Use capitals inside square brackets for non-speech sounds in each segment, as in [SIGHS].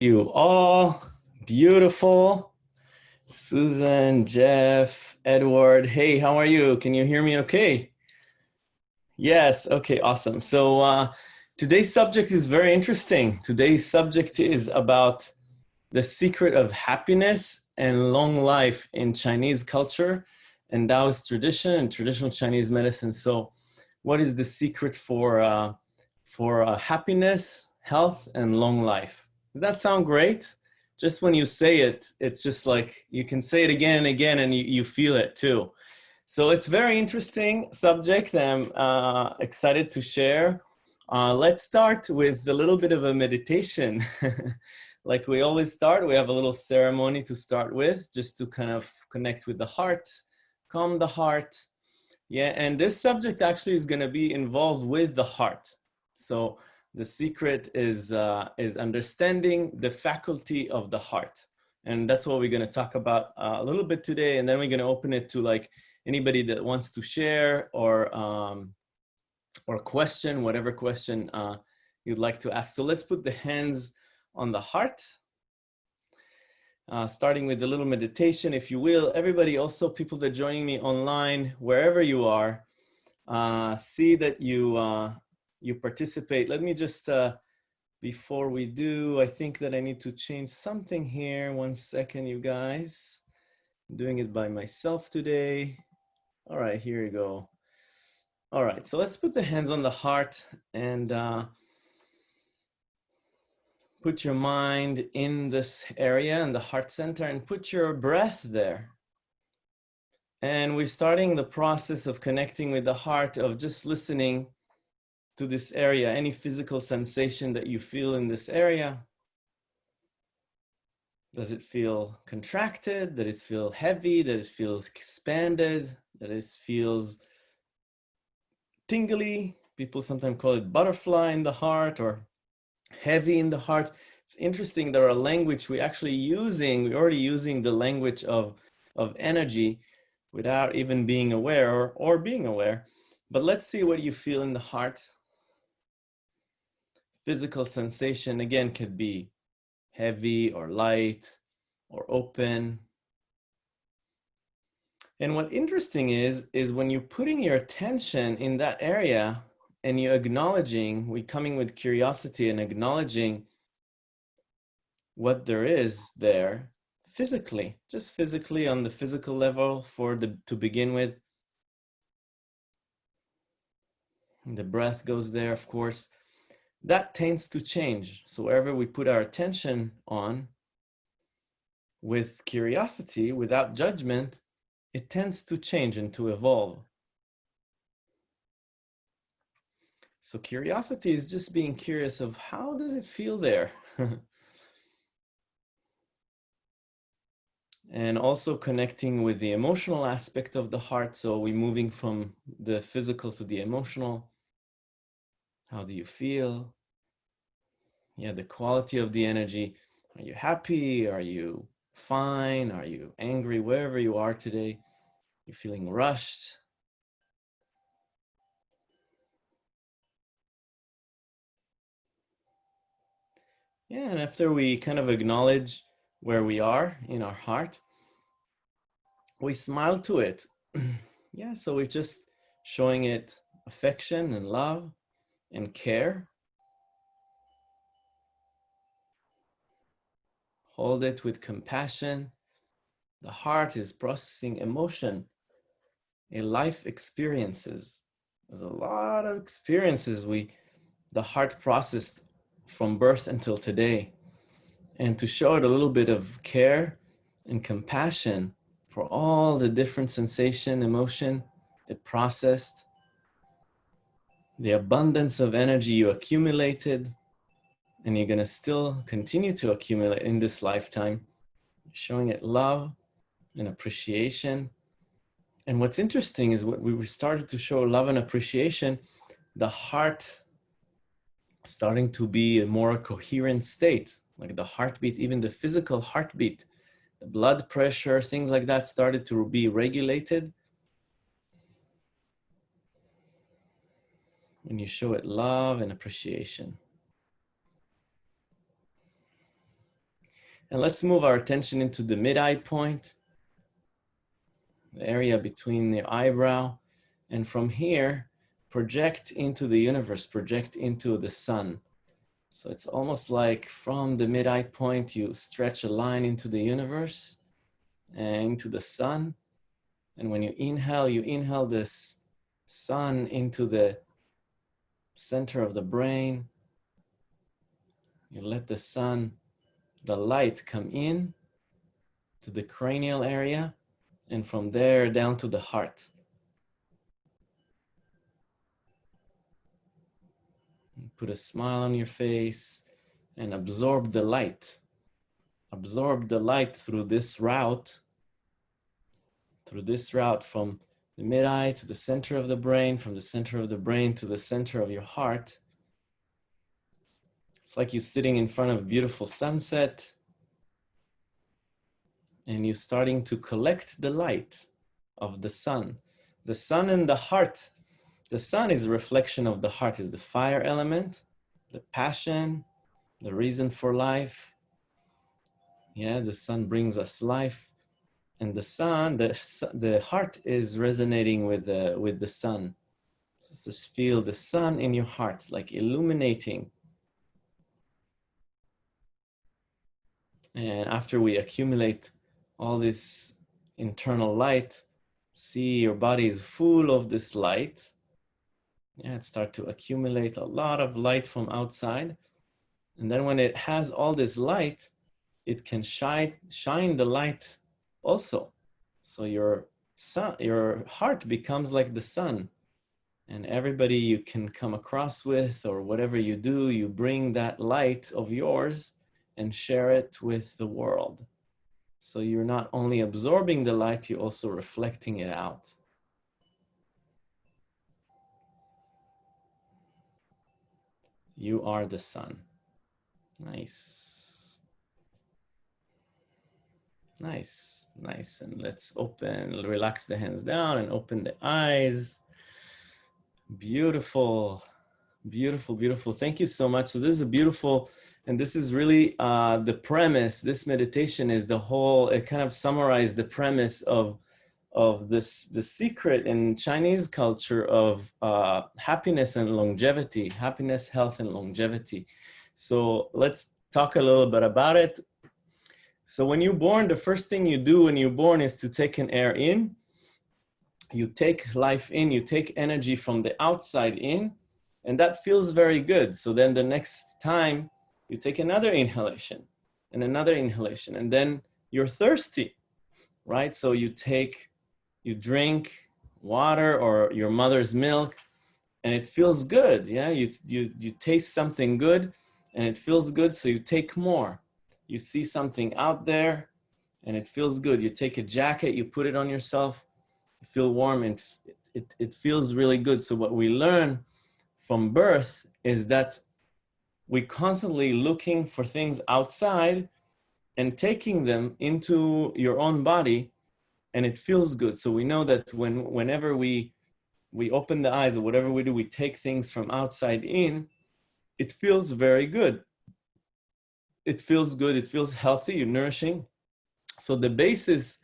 you all. Beautiful. Susan, Jeff, Edward. Hey, how are you? Can you hear me okay? Yes, okay, awesome. So uh, today's subject is very interesting. Today's subject is about the secret of happiness and long life in Chinese culture and Taoist tradition and traditional Chinese medicine. So what is the secret for, uh, for uh, happiness, health, and long life? Does that sound great? Just when you say it, it's just like you can say it again and again and you, you feel it too. So it's very interesting subject I'm uh, excited to share. Uh, let's start with a little bit of a meditation. [LAUGHS] like we always start, we have a little ceremony to start with, just to kind of connect with the heart, calm the heart. Yeah, and this subject actually is gonna be involved with the heart. So the secret is, uh, is understanding the faculty of the heart. And that's what we're gonna talk about uh, a little bit today. And then we're gonna open it to like anybody that wants to share or, um, or question, whatever question uh, you'd like to ask. So let's put the hands on the heart. Uh, starting with a little meditation, if you will. Everybody, also people that joining me online, wherever you are, uh, see that you uh, you participate. Let me just, uh, before we do, I think that I need to change something here. One second, you guys. I'm doing it by myself today. All right, here you go. All right, so let's put the hands on the heart and uh, put your mind in this area in the heart center and put your breath there. And we're starting the process of connecting with the heart of just listening to this area, any physical sensation that you feel in this area. Does it feel contracted? Does it feel heavy? Does it feel expanded? Does it feels tingly? People sometimes call it butterfly in the heart or heavy in the heart. It's interesting, there are language we're actually using, we're already using the language of, of energy without even being aware or, or being aware. But let's see what you feel in the heart physical sensation again could be heavy or light or open. And what interesting is, is when you're putting your attention in that area and you're acknowledging, we coming with curiosity and acknowledging what there is there physically, just physically on the physical level for the to begin with. The breath goes there, of course that tends to change. So wherever we put our attention on with curiosity, without judgment, it tends to change and to evolve. So curiosity is just being curious of how does it feel there? [LAUGHS] and also connecting with the emotional aspect of the heart. So we're moving from the physical to the emotional. How do you feel? Yeah, the quality of the energy. Are you happy? Are you fine? Are you angry? Wherever you are today, you're feeling rushed. Yeah, and after we kind of acknowledge where we are in our heart, we smile to it. [CLEARS THROAT] yeah, so we're just showing it affection and love and care. Hold it with compassion. The heart is processing emotion, a life experiences. There's a lot of experiences we, the heart processed from birth until today. And to show it a little bit of care and compassion for all the different sensation, emotion it processed, the abundance of energy you accumulated, and you're going to still continue to accumulate in this lifetime, showing it love and appreciation. And what's interesting is what we started to show love and appreciation, the heart starting to be a more coherent state, like the heartbeat, even the physical heartbeat, the blood pressure, things like that started to be regulated. When you show it love and appreciation. And let's move our attention into the mid-eye point, the area between the eyebrow. And from here, project into the universe, project into the sun. So it's almost like from the mid-eye point, you stretch a line into the universe and into the sun. And when you inhale, you inhale this sun into the center of the brain. You let the sun, the light come in to the cranial area and from there down to the heart. Put a smile on your face and absorb the light. Absorb the light through this route, through this route from the mid-eye to the center of the brain, from the center of the brain to the center of your heart. It's like you're sitting in front of a beautiful sunset and you're starting to collect the light of the sun. The sun and the heart the sun is a reflection of the heart, is the fire element, the passion, the reason for life. Yeah, the sun brings us life. And the sun, the, the heart is resonating with the, with the sun. So just feel the sun in your heart, like illuminating. And after we accumulate all this internal light, see your body is full of this light yeah, it start to accumulate a lot of light from outside. And then when it has all this light, it can shine, shine the light also. So your sun, your heart becomes like the sun and everybody you can come across with or whatever you do, you bring that light of yours and share it with the world. So you're not only absorbing the light, you're also reflecting it out. You are the sun. Nice. Nice, nice. And let's open, relax the hands down and open the eyes. Beautiful, beautiful, beautiful. Thank you so much. So this is a beautiful, and this is really uh, the premise. This meditation is the whole, it kind of summarized the premise of of this the secret in Chinese culture of uh, happiness and longevity, happiness, health, and longevity. So let's talk a little bit about it. So when you're born, the first thing you do when you're born is to take an air in. You take life in, you take energy from the outside in, and that feels very good. So then the next time you take another inhalation and another inhalation, and then you're thirsty, right? So you take you drink water or your mother's milk and it feels good. Yeah, you, you, you taste something good and it feels good. So you take more. You see something out there and it feels good. You take a jacket, you put it on yourself, you feel warm and it, it, feels really good. So what we learn from birth is that we constantly looking for things outside and taking them into your own body and it feels good. So we know that when whenever we we open the eyes or whatever we do, we take things from outside in, it feels very good. It feels good, it feels healthy, nourishing. So the basis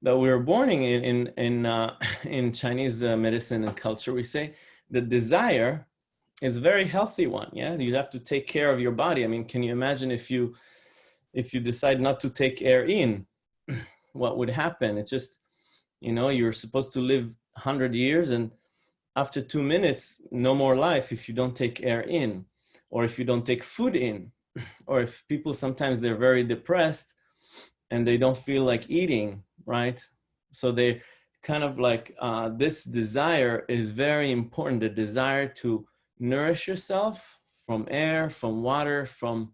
that we are born in in in, uh, [LAUGHS] in Chinese uh, medicine and culture, we say the desire is a very healthy one. Yeah, you have to take care of your body. I mean, can you imagine if you if you decide not to take air in? [CLEARS THROAT] what would happen. It's just, you know, you're supposed to live 100 years and after two minutes, no more life if you don't take air in or if you don't take food in [CLEARS THROAT] or if people sometimes they're very depressed and they don't feel like eating, right? So they kind of like uh, this desire is very important, the desire to nourish yourself from air, from water, from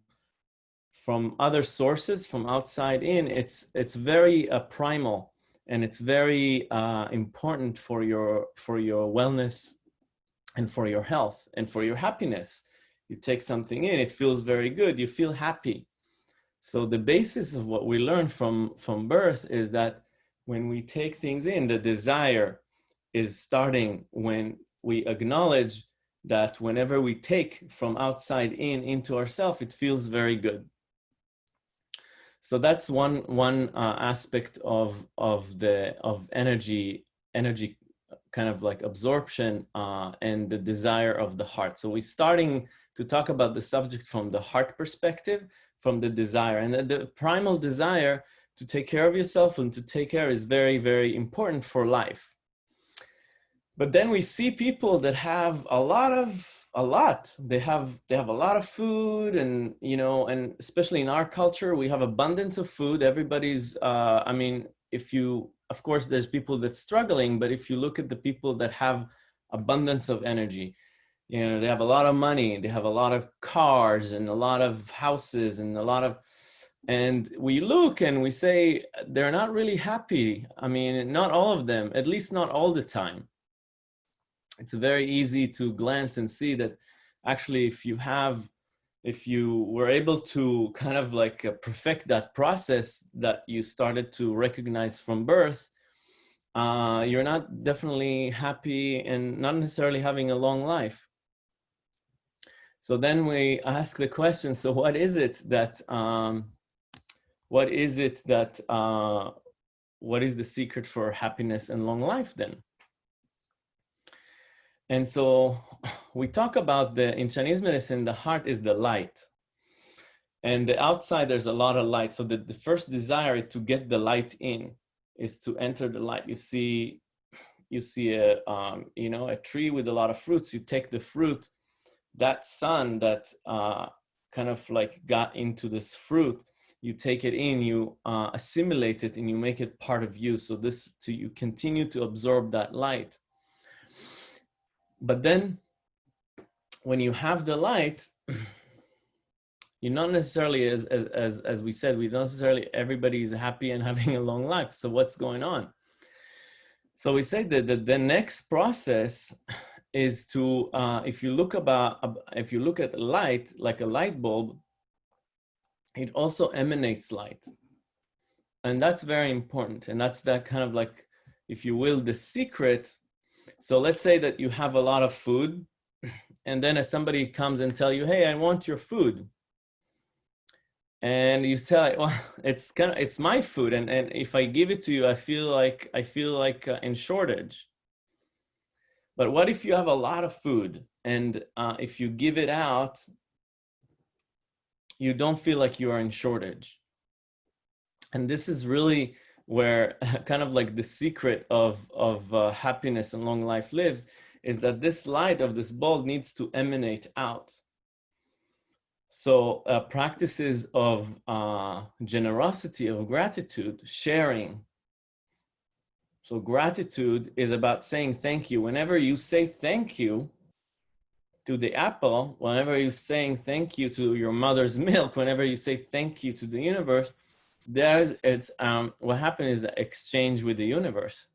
from other sources from outside in, it's, it's very uh, primal and it's very uh, important for your, for your wellness and for your health and for your happiness. You take something in, it feels very good, you feel happy. So the basis of what we learn from, from birth is that when we take things in, the desire is starting when we acknowledge that whenever we take from outside in into ourselves, it feels very good. So that's one one uh, aspect of of the of energy energy kind of like absorption uh, and the desire of the heart. So we're starting to talk about the subject from the heart perspective, from the desire, and the, primal desire to take care of yourself and to take care is very very important for life. But then we see people that have a lot of a lot. They have they have a lot of food and you know and especially in our culture we have abundance of food. Everybody's uh i mean if you of course there's people that's struggling but if you look at the people that have abundance of energy you know they have a lot of money they have a lot of cars and a lot of houses and a lot of and we look and we say they're not really happy. I mean not all of them at least not all the time. It's very easy to glance and see that actually if you have if you were able to kind of like uh, perfect that process that you started to recognize from birth uh, you're not definitely happy and not necessarily having a long life so then we ask the question so what is it that um, what is it that uh, what is the secret for happiness and long life then and so [SIGHS] we talk about the, in Chinese medicine, the heart is the light. And the outside, there's a lot of light. So the, the first desire to get the light in is to enter the light. You see, you see a, um, you know, a tree with a lot of fruits. You take the fruit, that sun that uh, kind of like got into this fruit, you take it in, you uh, assimilate it, and you make it part of you. So this, to you continue to absorb that light but then when you have the light, [CLEARS THROAT] you're not necessarily as, as, as, as we said, we don't necessarily everybody is happy and [LAUGHS] having a long life. So what's going on? So we say that the, the next process is to, uh, if you look about, if you look at light, like a light bulb, it also emanates light. And that's very important. And that's that kind of like, if you will, the secret so let's say that you have a lot of food [CLEARS THROAT] and then if somebody comes and tell you, hey, I want your food. And you say, [LAUGHS] well, it's kind of, it's my food. And, and if I give it to you, I feel like, I feel like uh, in shortage. But what if you have a lot of food and uh, if you give it out, you don't feel like you are in shortage. And this is really where [LAUGHS] kind of like the secret of, of uh, happiness and long life lives is that this light of this bulb needs to emanate out. So uh, practices of uh, generosity, of gratitude, sharing. So gratitude is about saying thank you. Whenever you say thank you to the apple, whenever you're saying thank you to your mother's [LAUGHS] milk, whenever you say thank you to the universe, there's it's um what happens is the exchange with the universe.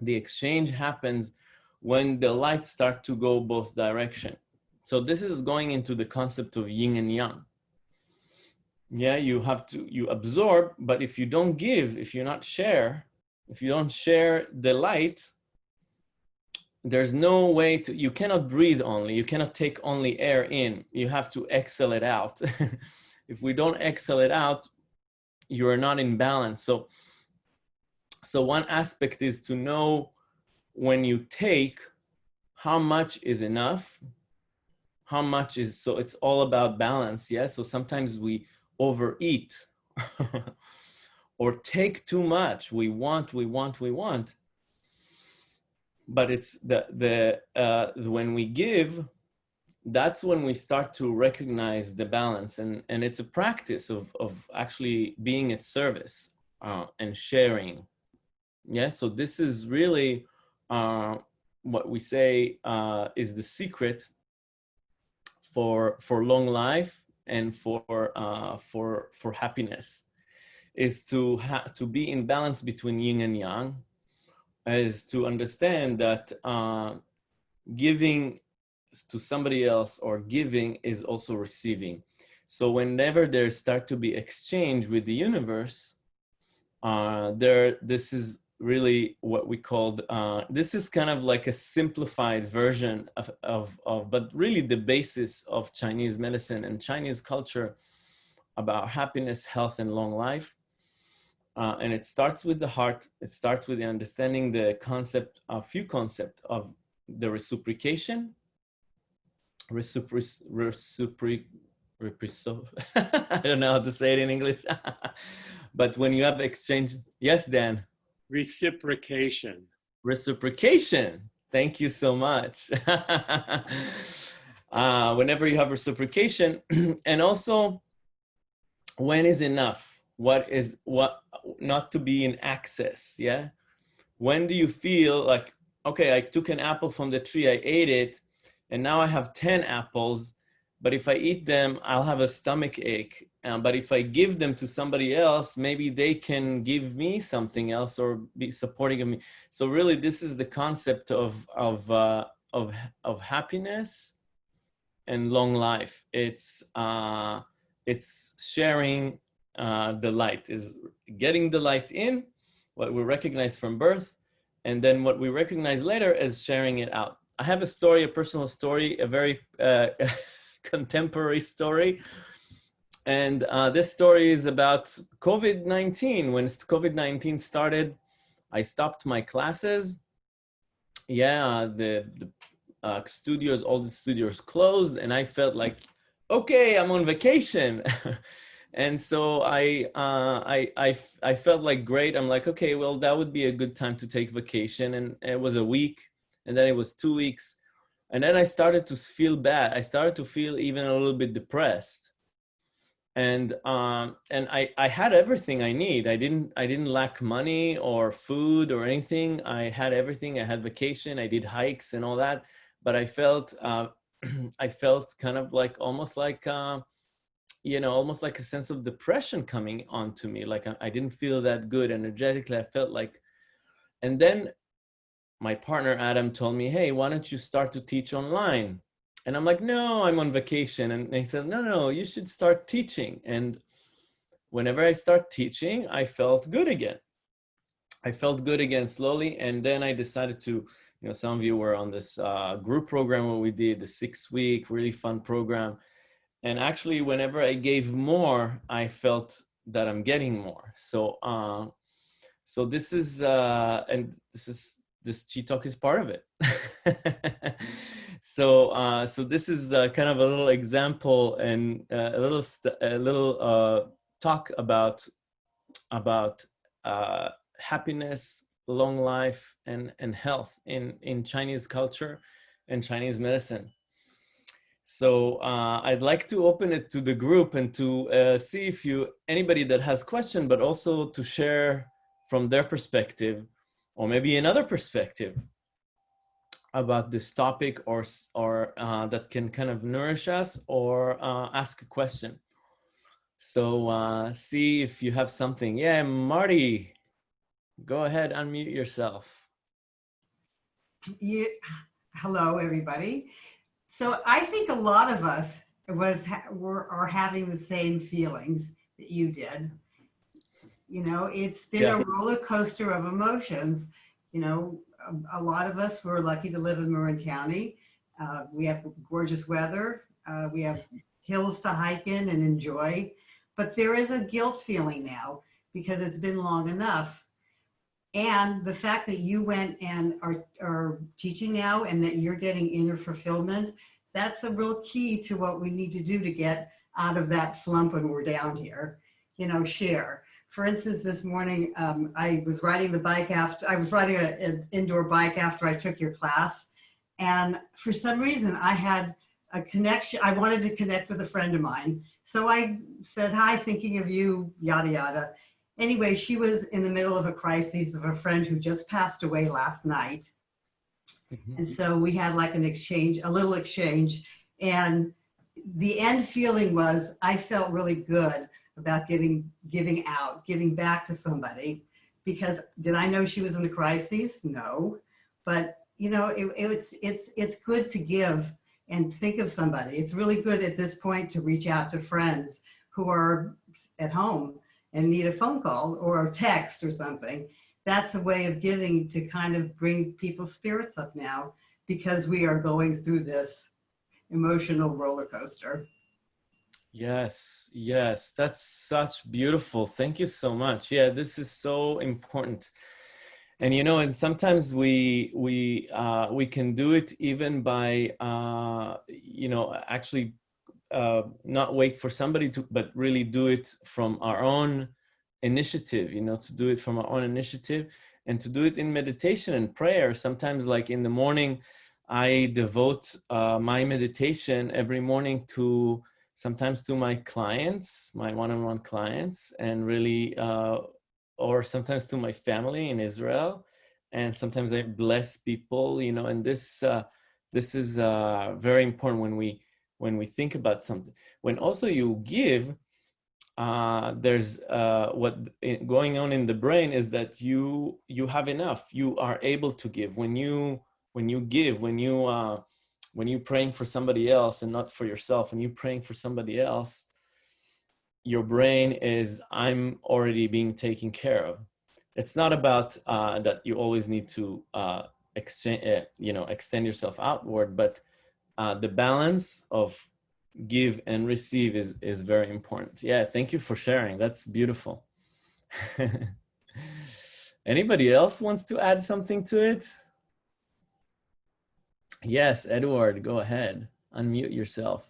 The exchange happens when the lights start to go both direction. So this is going into the concept of yin and yang. Yeah you have to you absorb but if you don't give if you not share if you don't share the light there's no way to you cannot breathe only you cannot take only air in you have to exhale it out [LAUGHS] if we don't exhale it out you are not in balance. So, so one aspect is to know when you take how much is enough, how much is, so it's all about balance. Yeah. So sometimes we overeat [LAUGHS] or take too much. We want, we want, we want. But it's the, the, uh, when we give, that's when we start to recognize the balance and and it's a practice of of actually being at service uh, and sharing yeah so this is really uh, what we say uh, is the secret for for long life and for uh, for for happiness is to to be in balance between yin and yang is to understand that uh, giving to somebody else or giving is also receiving. So whenever there start to be exchange with the universe, uh, there, this is really what we called, uh, this is kind of like a simplified version of, of, of, but really the basis of Chinese medicine and Chinese culture about happiness, health, and long life. Uh, and it starts with the heart. It starts with the understanding the concept, a few concept of the reciprocation, reciproc, reciproc, reciproc I don't know how to say it in English, [LAUGHS] but when you have exchange, yes, Dan. Reciprocation. Reciprocation. Thank you so much. [LAUGHS] uh, whenever you have reciprocation, [CLEARS THROAT] and also when is enough? What is what? Not to be in excess. Yeah. When do you feel like okay? I took an apple from the tree, I ate it, and now I have ten apples. But if I eat them, I'll have a stomach ache. Um, but if I give them to somebody else, maybe they can give me something else or be supporting of me. So really, this is the concept of of uh, of of happiness and long life. It's uh, it's sharing uh, the light, is getting the light in, what we recognize from birth, and then what we recognize later is sharing it out. I have a story, a personal story, a very uh, [LAUGHS] contemporary story. And uh, this story is about COVID-19. When COVID-19 started, I stopped my classes. Yeah, the, the uh, studios, all the studios closed and I felt like, okay, I'm on vacation. [LAUGHS] and so I, uh, I, I, I felt like great. I'm like, okay, well, that would be a good time to take vacation. And it was a week and then it was two weeks. And then I started to feel bad. I started to feel even a little bit depressed. And um, and I, I had everything I need. I didn't I didn't lack money or food or anything. I had everything. I had vacation. I did hikes and all that but I felt uh, [CLEARS THROAT] I felt kind of like almost like uh, you know almost like a sense of depression coming onto me. Like I, I didn't feel that good energetically. I felt like, and then my partner Adam told me, "Hey, why don't you start to teach online?" And I'm like, "No, I'm on vacation." And he said, "No, no, you should start teaching." And whenever I start teaching, I felt good again. I felt good again slowly, and then I decided to you know, some of you were on this uh, group program where we did the six week, really fun program. And actually, whenever I gave more, I felt that I'm getting more. So, uh, so this is, uh, and this is, this Chi Talk is part of it. [LAUGHS] so, uh, so this is uh, kind of a little example and uh, a little, a little uh, talk about, about uh, happiness, long life and, and health in, in Chinese culture and Chinese medicine. So uh, I'd like to open it to the group and to uh, see if you, anybody that has question, but also to share from their perspective or maybe another perspective about this topic or, or uh, that can kind of nourish us or uh, ask a question. So uh, see if you have something. Yeah, Marty. Go ahead, unmute yourself. Yeah. Hello, everybody. So I think a lot of us was were are having the same feelings that you did. You know, it's been yeah. a roller coaster of emotions. You know, a, a, lot of us were lucky to live in Marin County. Uh, we have gorgeous weather. Uh, we have hills to hike in and enjoy. But there is a guilt feeling now because it's been long enough and the fact that you went and are, are teaching now and that you're getting inner fulfillment, that's a real key to what we need to do to get out of that slump when we're down here, you know, share. For instance, this morning, um, I was riding the bike after, I was riding an indoor bike after I took your class. And for some reason I had a connection, I wanted to connect with a friend of mine. So I said, hi, thinking of you, yada, yada anyway, she was in the middle of a crisis of a friend who just passed away last night. Mm -hmm. And so we had like an exchange, a little exchange. And the end feeling was I felt really good about giving, giving out, giving back to somebody because did I know she was in a crisis? No, but you know, it, it's, it's, it's good to give and think of somebody. It's really good at this point to reach out to friends who are at home and need a phone call or a text or something, that's a way of giving to kind of bring people's spirits up now because we are going through this emotional roller coaster. Yes, yes, that's such beautiful. Thank you so much. Yeah, this is so important. And you know, and sometimes we we uh, we can do it even by uh, you know actually uh, not wait for somebody to, but really do it from our own initiative. You know, to do it from our own initiative and to do it in meditation and prayer. Sometimes, like in the morning, I devote uh, my meditation every morning to sometimes to my clients, my one-on-one clients, and really, uh, or sometimes to my family in Israel, and sometimes I bless people, you know. And this uh, this is uh, very important when we when we think about something. When also you give, uh, there's uh, what going on in the brain is that you you have enough. You are able to give when you when you give when you uh, when you're praying for somebody else and not for yourself, when you're praying for somebody else, your brain is, I'm already being taken care of. It's not about uh, that you always need to uh, exchange, uh, you know, extend yourself outward, but uh, the balance of give and receive is, is very important. Yeah, thank you for sharing. That's beautiful. [LAUGHS] Anybody else wants to add something to it? Yes, Edward, go ahead. Unmute yourself.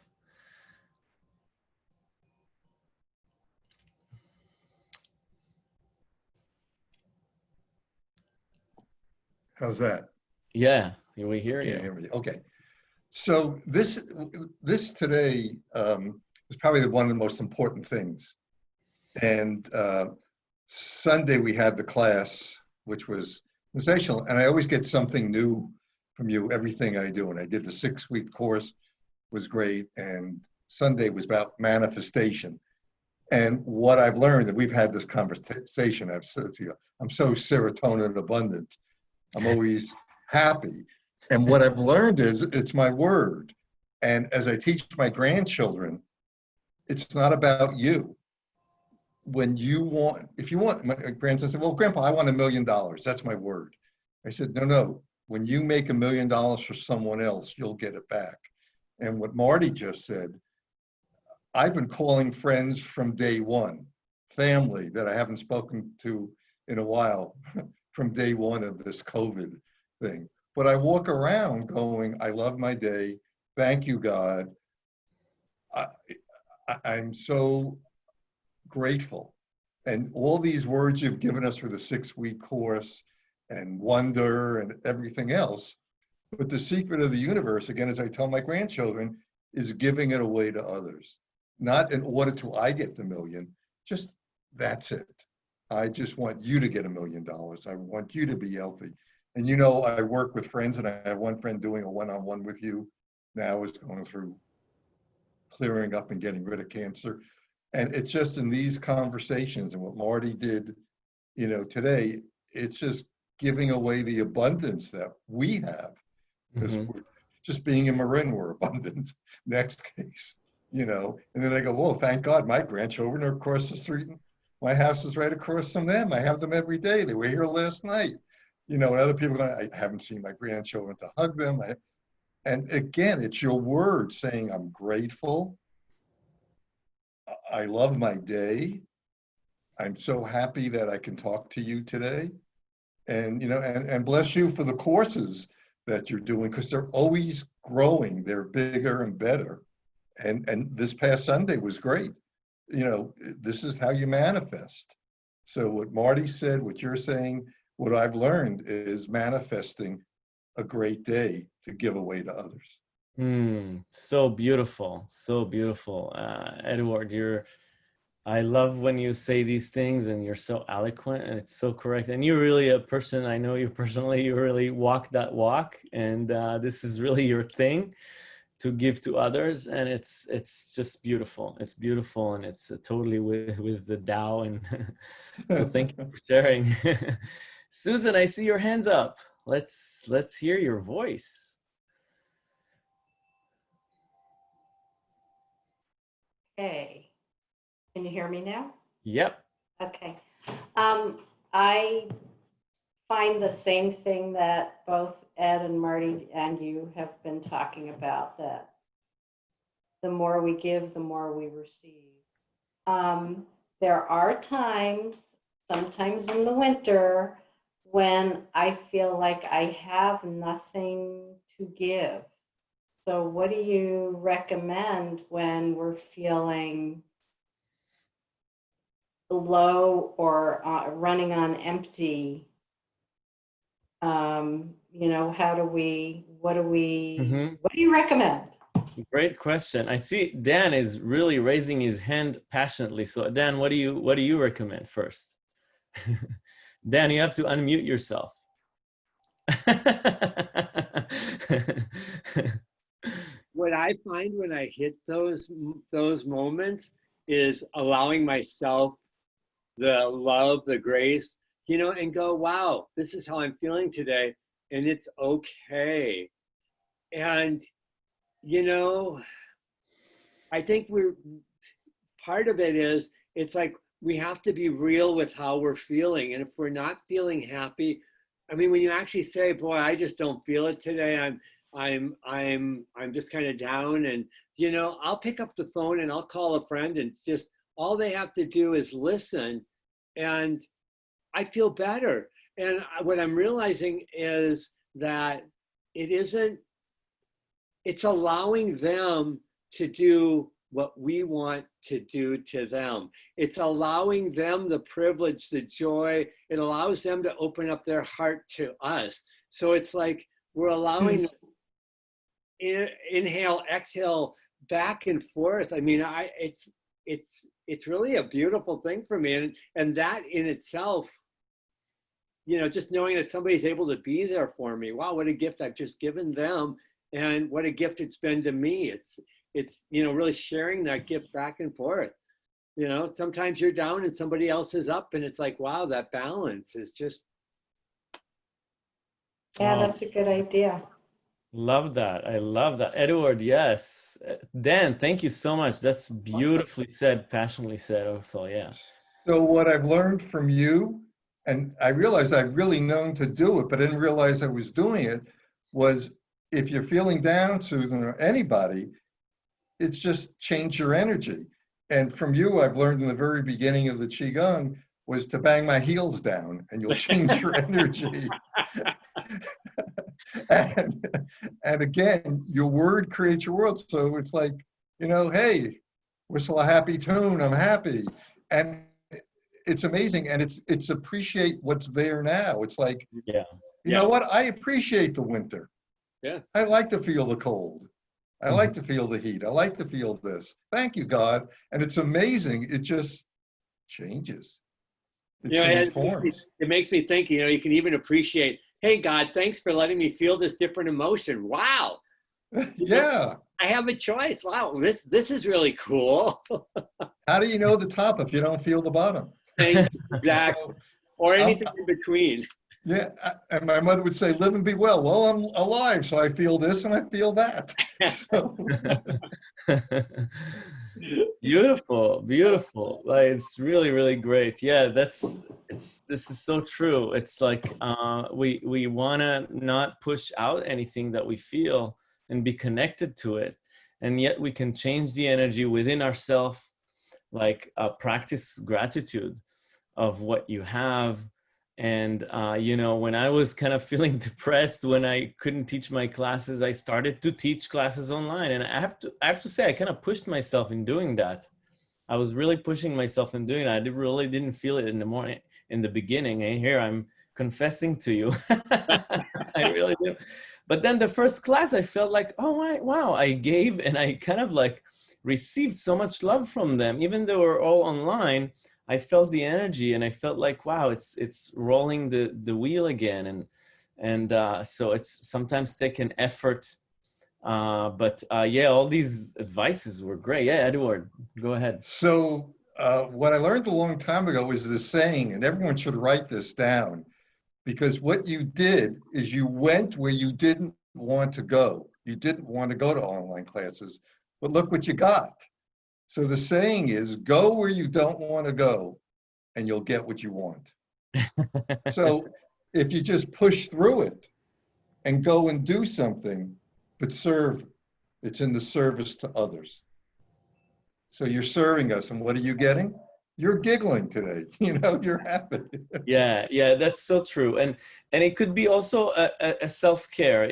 How's that? Yeah, we hear you. hear. Okay. So this this today um, is probably one of the most important things. And uh, Sunday we had the class, which was sensational, and I always get something new from you everything I do. And I did the six week course was great. And Sunday was about manifestation. And what I've learned, that we've had this conversation, I've said to you, I'm so serotonin abundant. I'm always happy. And what I've learned is it's my word. And as I teach my grandchildren, it's not about you. When you want, if you want, my grandson said, Well, Grandpa, I want a million dollars. That's my word. I said, No, no when you make a million dollars for someone else, you'll get it back. And what Marty just said, I've been calling friends from day one, family that I haven't spoken to in a while [LAUGHS] from day one of this COVID thing. But I walk around going, I love my day. Thank you, God. I, I, am so grateful. And all these words you've given us for the six week course, and wonder and everything else. But the secret of the universe, again, as I tell my grandchildren, is giving it away to others. Not in order to I get the million, just that's it. I just want you to get a million dollars. I want you to be healthy. And you know, I work with friends, and I have one friend doing a one on one with you now, is going through clearing up and getting rid of cancer. And it's just in these conversations and what Marty did, you know, today, it's just giving away the abundance that we have because mm-hmm. we're just being in Marin, we're [LAUGHS] abundant. Next case, you know. And then I go, well, thank God, my grandchildren are across the street. My house is right across from them. I have them every day. They were here last night. You know, and other people, go, I haven't seen my grandchildren to hug them. I, and again, it's your word saying, I'm grateful. I love my day. I'm so happy that I can talk to you today and you know and, and bless you for the courses that you're doing because they're always growing they're bigger and better and and this past sunday was great you know this is how you manifest so what marty said what you're saying what i've learned is manifesting a great day to give away to others mm, so beautiful so beautiful uh, edward you're I love when you say these things and you're so eloquent and it's so correct. And you're really a person, I know you personally, you really walk that walk. And uh, this is really your thing to give to others. And it's it's just beautiful. It's beautiful and it's uh, totally with, with the Tao. And [LAUGHS] so thank you for sharing. [LAUGHS] Susan, I see your hands up. Let's let's hear your voice. Hey. Can you hear me now? Yep. Okay. Um, I find the same thing that both Ed and Marty and you have been talking about that the more we give, the more we receive. Um, there are times, sometimes in the winter, when I feel like I have nothing to give. So, what do you recommend when we're feeling low or uh, running on empty? Um, you know, how do we, what do we, Mhm. what do you recommend? Great question. I see Dan is really raising his hand passionately. So Dan, what do you what do you recommend first? [LAUGHS] Dan, you have to unmute yourself. [LAUGHS] What I find when I hit those those moments is allowing myself the love, the grace, you know, and go, wow, this is how I'm feeling today, and it's okay. And you know, I think we're part of it is it's like we have to be real with how we're feeling, and if we're not feeling happy, I mean, when you actually say, "Boy, I just don't feel it today," I'm I'm I'm I'm just kind of down and you know, I'll pick up the phone and I'll call a friend and just all they have to do is listen and I feel better. And what I'm realizing is that it isn't it's allowing them to do what we want to do to them. It's allowing them the privilege, the joy. It allows them to open up their heart to us. So it's like we're allowing mm. in, inhale, exhale, back and forth. I mean, I it's it's it's really a beautiful thing for me, and and that in itself, you know, just knowing that somebody's able to be there for me. Wow, what a gift I've just given them, and what a gift it's been to me. It's it's you know really sharing that gift back and forth. You know, sometimes you're down and somebody else is up, and it's like, wow, that balance is just Yeah, Wow. that's a good idea. Love that. I love that. Edward, yes. Dan, thank you so much. That's beautifully said, passionately said also. Yeah. So what I've learned from you, and I realized I've really known to do it, but didn't realize I was doing it, was if you're feeling down, Susan, or anybody, it's just change your energy. And from you, I've learned in the very beginning of the Qigong was to bang my heels down and you'll change your [LAUGHS] energy. [LAUGHS] and, and again, your word creates your world. So it's like, you know, hey, whistle a happy tune, I'm happy. And it's amazing. And it's it's appreciate what's there now. It's like, Yeah. you Yeah. know what? I appreciate the winter. Yeah. I like to feel the cold. I mm-hmm. like to feel the heat. I like to feel this. Thank you, God. And it's amazing. It just changes. It You know, it- transforms. it makes me think, you know, you can even appreciate, hey, God, thanks for letting me feel this different emotion. Wow, yeah. I have a choice. Wow, this this is really cool. [LAUGHS] How do you know the top if you don't feel the bottom? [LAUGHS] Exactly. So, Or anything in between. Yeah. And my mother would say, live and be well. Well, I'm alive, so I feel this and I feel that. [LAUGHS] Beautiful beautiful like it's really really great yeah that's it's this is so true it's like uh we we want to not push out anything that we feel and be connected to it and yet we can change the energy within ourselves like uh, practice gratitude of what you have and uh, you know when i was kind of [LAUGHS] feeling depressed when i couldn't teach my classes i started to teach classes online. And i have to i have to say i kind of pushed myself in doing that. I was really pushing myself in doing that. I really didn't feel it in the morning in the beginning. And here i'm confessing to you. [LAUGHS] I really do. But then the first class i felt like oh my, wow i gave and i kind of like received so much love from them even though we're all online I felt the energy and I felt like wow it's it's rolling the the wheel again and and uh, so it's sometimes take an effort uh, but uh, yeah all these advices were great yeah Edward go ahead so uh, what I learned a long time ago was this saying, and everyone should write this down, because what you did is you went where you didn't want to go. You didn't want to go to online classes, but look what you got. So the saying is, go where you don't want to go, and you'll get what you want. [LAUGHS] So if you just push through it and go and do something, but serve, it's in the service to others. So you're serving us, and what are you getting? You're giggling today. [LAUGHS] You know, you're happy. yeah yeah that's so true and and it could be also a, a, a self-care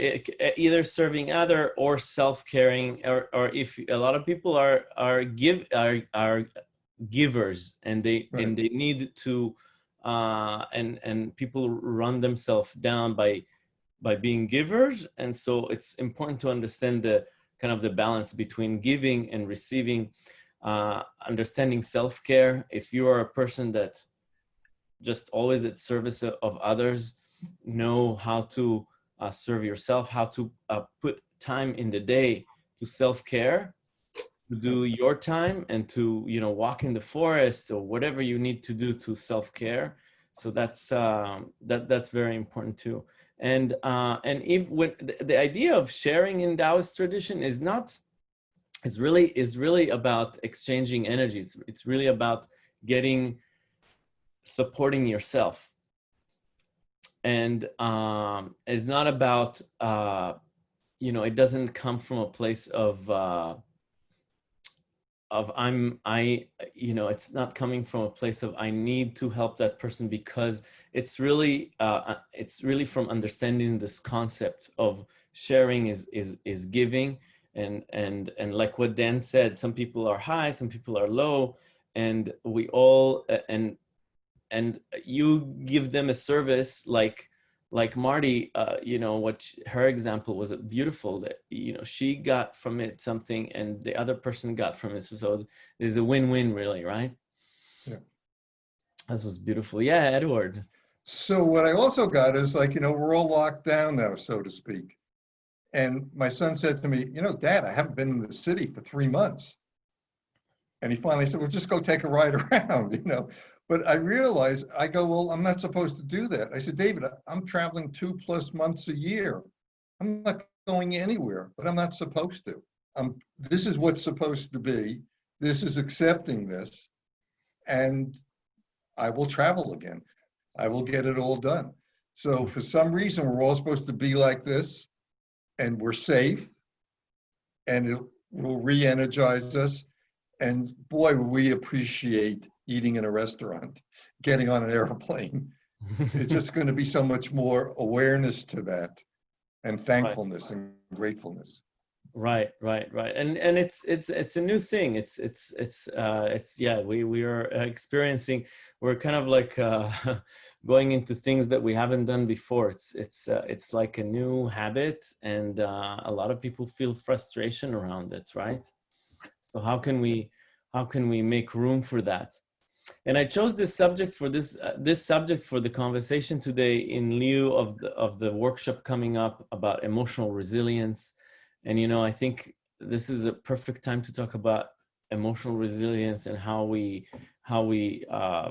either serving other or self-caring or, or if a lot of people are are give are are givers and they Right. and they need to uh and and people run themselves down by by being givers and so it's important to understand the kind of the balance between giving and receiving uh understanding self-care. If you are a person that just always at service of others know how to uh, serve yourself how to uh, put time in the day to self-care to do your time and to you know walk in the forest or whatever you need to do to self-care. So that's um, that that's very important too. And uh, and if when the, the idea of sharing in Taoist tradition is not it's really is really about exchanging energy. It's, it's really about getting supporting yourself. And um it's not about uh you know it doesn't come from a place of uh of i'm i you know it's not coming from a place of i need to help that person because it's really uh it's really from understanding this concept of sharing is is is giving and and and like what dan said some people are high some people are low and we all and and you give them a service like like marty uh, you know what her example was beautiful that you know she got from it something and the other person got from it so, so there's a win-win really right Yeah. this was beautiful yeah edward So what I also got is like, you know, we're all locked down now, so to speak. And my son said to me, you know, Dad, I haven't been in the city for three months. And he finally said, well, just go take a ride [LAUGHS] around, you know. But I realized, I go, well, I'm not supposed to do that. I said, David, I'm traveling two plus months a year. I'm not going anywhere, but I'm not supposed to. Um, this is what's supposed to be. This is accepting this. And I will travel again. I will get it all done. So for some reason, we're all supposed to be like this and we're safe and it will re-energize us. And boy, we appreciate eating in a restaurant, getting on an airplane. [LAUGHS] It's just going to be so much more awareness to that and thankfulness and gratefulness. Right right right and and it's it's it's a new thing it's it's it's uh it's yeah we we are experiencing we're kind of like uh [LAUGHS] going into things that we haven't done before it's it's uh, it's like a new habit and uh, a lot of people feel frustration around it right? So how can we how can we make room for that? And i chose this subject for this uh, this subject for the conversation today in lieu of the of the workshop coming up about emotional resilience and you know i think this is a perfect time to talk about emotional resilience and how we how we uh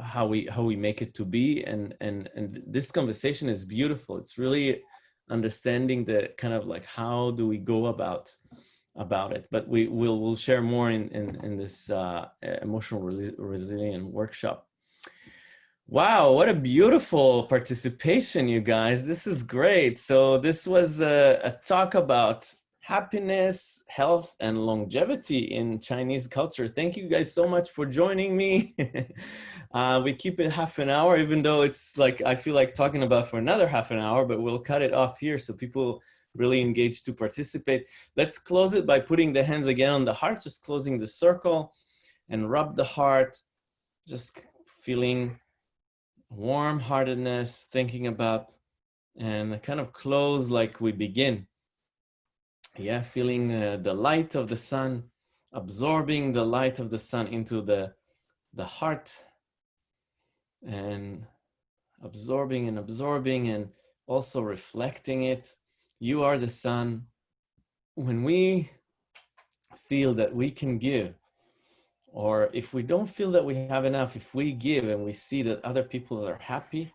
how we how we make it to be. And and and this conversation is beautiful. It's really understanding the kind of like how do we go about about it. But we will we'll share more in in, in this uh emotional resi- resilient workshop Wow, what a beautiful participation, you guys. This is great. So, this was a, a, talk about happiness, health, and longevity in Chinese culture. Thank you guys so much for joining me. [LAUGHS] uh, we keep it half an hour, even though it's like I feel like talking about for another half an hour, but we'll cut it off here so people really engage to participate. Let's close it by putting the hands again on the heart, just closing the circle and rub the heart, just feeling warm heartedness, thinking about, and kind of close like we begin. Yeah, feeling uh, the light of the sun, absorbing the light of the sun into the, the heart, and absorbing and absorbing, and also reflecting it. You are the sun. When we feel that we can give, or if we don't feel that we have enough, if we give and we see that other people are happy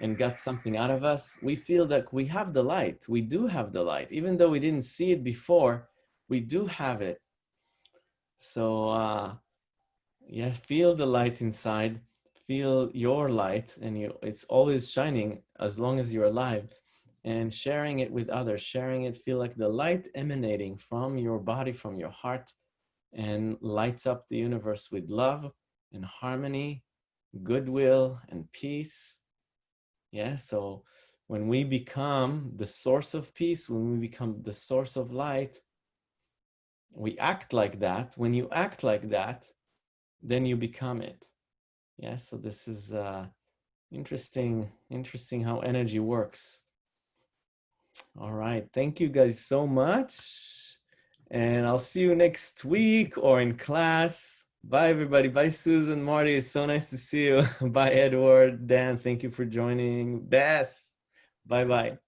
and got something out of us, we feel that we have the light. We do have the light. Even though we didn't see it before, we do have it. So, uh, yeah, feel the light inside. Feel your light, and you, it's always shining as long as you're alive. And sharing it with others, sharing it, feel like the light emanating from your body, from your heart and lights up the universe with love and harmony, goodwill and peace. Yeah, so when we become the source of peace, when we become the source of light, we act like that. When you act like that, then you become it. Yeah, so this is uh, interesting, interesting how energy works. All right, thank you guys so much. And I'll see you next week or in class. Bye, everybody. Bye, Susan, Marty. It's so nice to see you. [LAUGHS] Bye, Edward, Dan. Thank you for joining. Beth, bye-bye.